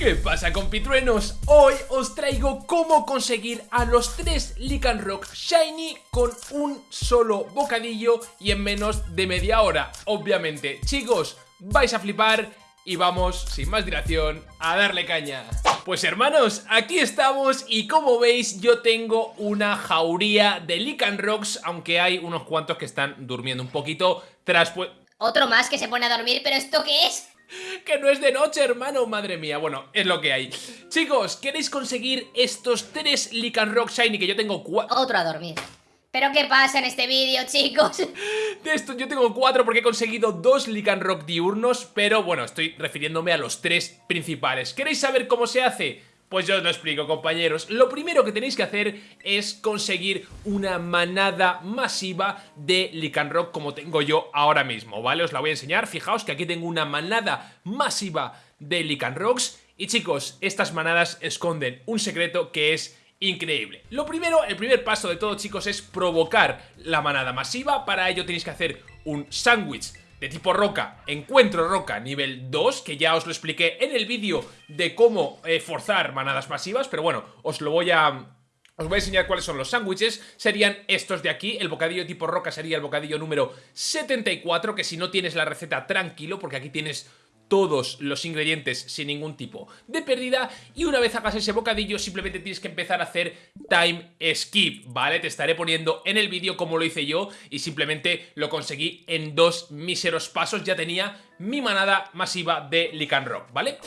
¿Qué pasa compitruenos? Hoy os traigo cómo conseguir a los tres Lican Rock Shiny con un solo bocadillo y en menos de media hora Obviamente, chicos, vais a flipar y vamos, sin más dilación, a darle caña Pues hermanos, aquí estamos y como veis yo tengo una jauría de Lican Rocks Aunque hay unos cuantos que están durmiendo un poquito tras. Otro más que se pone a dormir, pero ¿esto qué es? Que no es de noche, hermano, madre mía Bueno, es lo que hay Chicos, ¿queréis conseguir estos tres Lican Rock Shiny que yo tengo cuatro? Otro a dormir ¿Pero qué pasa en este vídeo, chicos? De estos yo tengo cuatro porque he conseguido dos Lican Rock diurnos Pero bueno, estoy refiriéndome a los tres principales ¿Queréis saber cómo se hace? Pues yo os lo explico compañeros. Lo primero que tenéis que hacer es conseguir una manada masiva de Licanrock como tengo yo ahora mismo, ¿vale? Os la voy a enseñar, fijaos que aquí tengo una manada masiva de Licanrocks Y chicos, estas manadas esconden un secreto que es increíble. Lo primero, el primer paso de todo chicos es provocar la manada masiva. Para ello tenéis que hacer un sándwich de tipo roca, encuentro roca nivel 2, que ya os lo expliqué en el vídeo de cómo eh, forzar manadas masivas, pero bueno, os lo voy a... Os voy a enseñar cuáles son los sándwiches, serían estos de aquí, el bocadillo tipo roca sería el bocadillo número 74, que si no tienes la receta tranquilo, porque aquí tienes todos los ingredientes sin ningún tipo de pérdida y una vez hagas ese bocadillo simplemente tienes que empezar a hacer time skip, ¿vale? Te estaré poniendo en el vídeo cómo lo hice yo y simplemente lo conseguí en dos míseros pasos, ya tenía mi manada masiva de Lican Rock, ¿vale?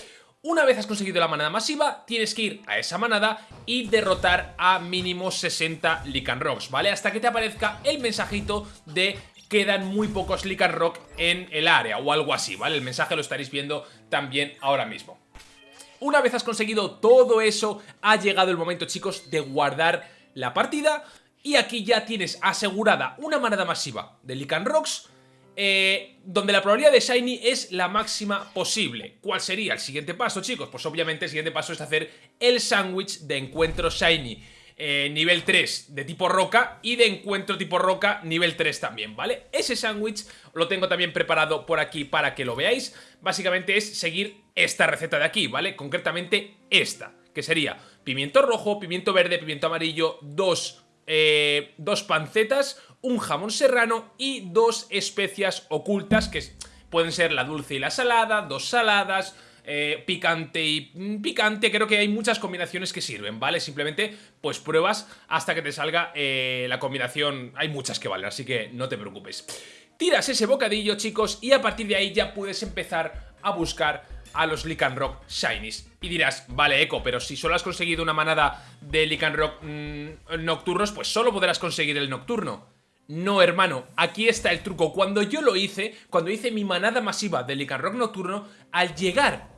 Una vez has conseguido la manada masiva, tienes que ir a esa manada y derrotar a mínimo 60 Lican Rocks, ¿vale? Hasta que te aparezca el mensajito de quedan muy pocos Lican Rock en el área o algo así, ¿vale? El mensaje lo estaréis viendo también ahora mismo. Una vez has conseguido todo eso, ha llegado el momento, chicos, de guardar la partida y aquí ya tienes asegurada una manada masiva de Lican Rocks eh, donde la probabilidad de Shiny es la máxima posible. ¿Cuál sería el siguiente paso, chicos? Pues obviamente el siguiente paso es hacer el sándwich de encuentro Shiny. Eh, nivel 3 de tipo roca y de encuentro tipo roca nivel 3 también, ¿vale? Ese sándwich lo tengo también preparado por aquí para que lo veáis. Básicamente es seguir esta receta de aquí, ¿vale? Concretamente esta, que sería pimiento rojo, pimiento verde, pimiento amarillo, dos, eh, dos pancetas, un jamón serrano y dos especias ocultas que pueden ser la dulce y la salada, dos saladas eh, picante y mm, picante, creo que hay muchas combinaciones que sirven, ¿vale? Simplemente, pues pruebas hasta que te salga eh, la combinación, hay muchas que valen, así que no te preocupes. Tiras ese bocadillo, chicos, y a partir de ahí ya puedes empezar a buscar a los Lican Rock Shinies. Y dirás, vale, Eco, pero si solo has conseguido una manada de Lican Rock mm, nocturnos, pues solo podrás conseguir el nocturno. No, hermano, aquí está el truco. Cuando yo lo hice, cuando hice mi manada masiva de Lican Rock nocturno, al llegar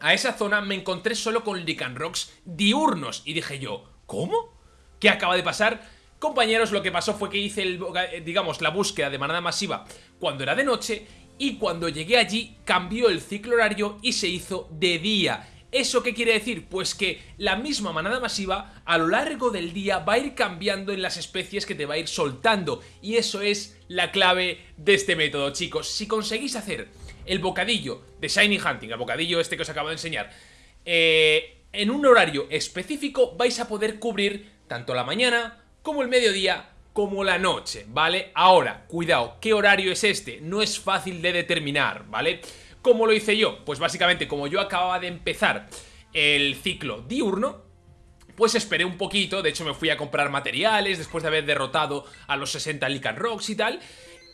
a esa zona me encontré solo con Rocks diurnos y dije yo, ¿cómo? ¿Qué acaba de pasar? Compañeros, lo que pasó fue que hice, el, eh, digamos, la búsqueda de manada masiva cuando era de noche y cuando llegué allí cambió el ciclo horario y se hizo de día. ¿Eso qué quiere decir? Pues que la misma manada masiva a lo largo del día va a ir cambiando en las especies que te va a ir soltando y eso es la clave de este método, chicos. Si conseguís hacer el bocadillo de Shiny Hunting, el bocadillo este que os acabo de enseñar, eh, en un horario específico vais a poder cubrir tanto la mañana como el mediodía como la noche, ¿vale? Ahora, cuidado, ¿qué horario es este? No es fácil de determinar, ¿vale? ¿Cómo lo hice yo? Pues básicamente como yo acababa de empezar el ciclo diurno, pues esperé un poquito, de hecho me fui a comprar materiales después de haber derrotado a los 60 Lican Rocks y tal,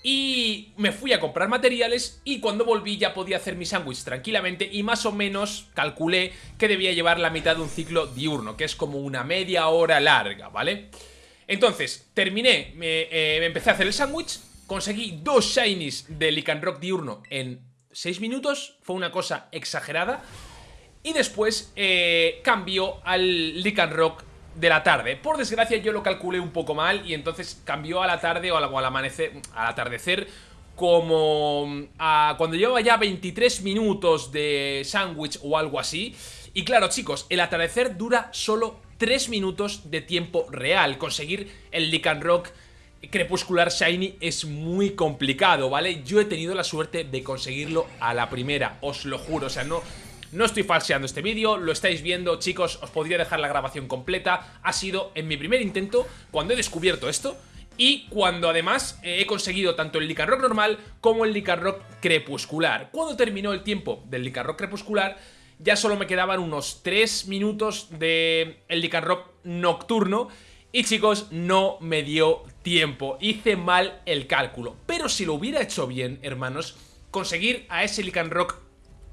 y me fui a comprar materiales y cuando volví ya podía hacer mi sándwich tranquilamente y más o menos calculé que debía llevar la mitad de un ciclo diurno, que es como una media hora larga, ¿vale? Entonces, terminé, me, eh, empecé a hacer el sándwich, conseguí dos shinies de Licanrock diurno en 6 minutos, fue una cosa exagerada, y después eh, cambió al Licanrock de la tarde. Por desgracia yo lo calculé un poco mal y entonces cambió a la tarde o al, amanecer, al atardecer como mm, a cuando llevaba ya 23 minutos de sándwich o algo así. Y claro chicos, el atardecer dura solo 3 minutos de tiempo real. Conseguir el Lican Rock crepuscular shiny es muy complicado, ¿vale? Yo he tenido la suerte de conseguirlo a la primera, os lo juro, o sea, no, No estoy falseando este vídeo, lo estáis viendo, chicos, os podría dejar la grabación completa. Ha sido en mi primer intento, cuando he descubierto esto, y cuando además eh, he conseguido tanto el Rock normal como el Rock crepuscular. Cuando terminó el tiempo del Rock crepuscular, ya solo me quedaban unos 3 minutos de el Rock nocturno y chicos, no me dio tiempo, hice mal el cálculo. Pero si lo hubiera hecho bien, hermanos, conseguir a ese Rock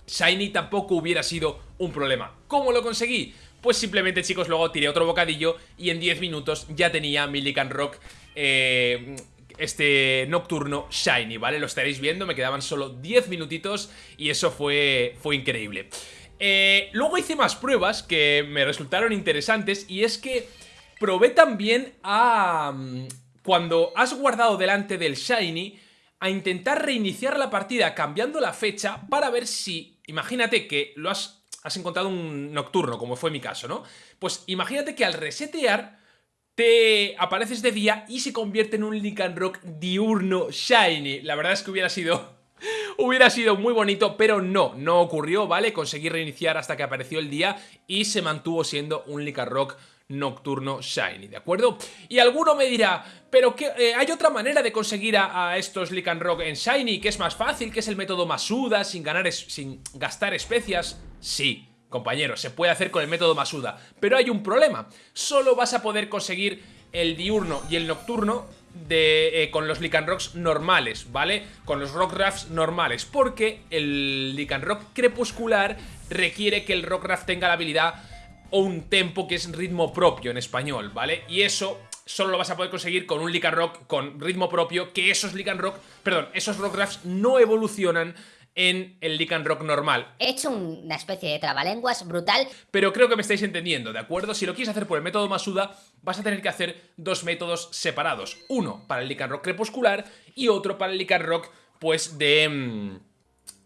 Shiny tampoco hubiera sido un problema. ¿Cómo lo conseguí? Pues simplemente, chicos, luego tiré otro bocadillo y en 10 minutos ya tenía mi Rock eh, este nocturno shiny, ¿vale? Lo estaréis viendo, me quedaban solo 10 minutitos y eso fue, fue increíble. Eh, luego hice más pruebas que me resultaron interesantes y es que probé también a... Mm, cuando has guardado delante del Shiny, a intentar reiniciar la partida cambiando la fecha para ver si... Imagínate que lo has, has encontrado un nocturno, como fue mi caso, ¿no? Pues imagínate que al resetear te apareces de día y se convierte en un Rock diurno Shiny. La verdad es que hubiera sido Hubiera sido muy bonito, pero no, no ocurrió, ¿vale? Conseguí reiniciar hasta que apareció el día y se mantuvo siendo un Rock nocturno shiny, ¿de acuerdo? Y alguno me dirá, pero que eh, hay otra manera de conseguir a, estos Rock en shiny, que es más fácil, que es el método Masuda, sin, ganar sin gastar especias. Sí, compañeros, se puede hacer con el método Masuda, pero hay un problema. Solo vas a poder conseguir el diurno y el nocturno de, eh, con los Rocks normales, ¿vale? Con los Rock Rafts normales, porque el Rock crepuscular requiere que el Rock Raft tenga la habilidad o un tempo que es ritmo propio en español, ¿vale? Y eso solo lo vas a poder conseguir con un Lican Rock con ritmo propio, que esos Lican Rock, perdón, esos Rock Drafts no evolucionan en el Lican Rock normal. He hecho una especie de trabalenguas brutal. Pero creo que me estáis entendiendo, ¿de acuerdo? Si lo quieres hacer por el método Masuda, vas a tener que hacer dos métodos separados. Uno para el Lican Rock crepuscular y otro para el Lican Rock, pues, de... Mm,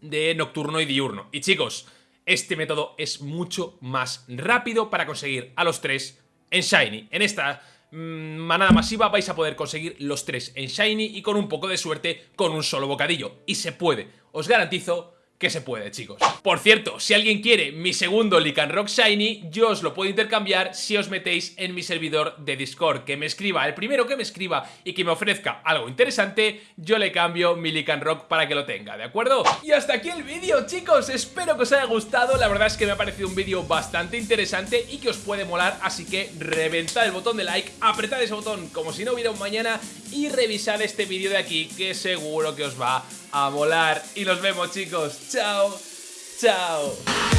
de nocturno y diurno. Y chicos, este método es mucho más rápido para conseguir a los tres en Shiny. En esta mm, manada masiva vais a poder conseguir los tres en Shiny y con un poco de suerte con un solo bocadillo. Y se puede, os garantizo que se puede, chicos. Por cierto, si alguien quiere mi segundo Rock Shiny, yo os lo puedo intercambiar si os metéis en mi servidor de Discord. Que me escriba, el primero que me escriba y que me ofrezca algo interesante, yo le cambio mi Rock para que lo tenga, ¿de acuerdo? Y hasta aquí el vídeo, chicos. Espero que os haya gustado. La verdad es que me ha parecido un vídeo bastante interesante y que os puede molar. Así que reventad el botón de like, apretad ese botón como si no hubiera un mañana y revisad este vídeo de aquí que seguro que os va a volar. Y nos vemos chicos. Chao. Chao.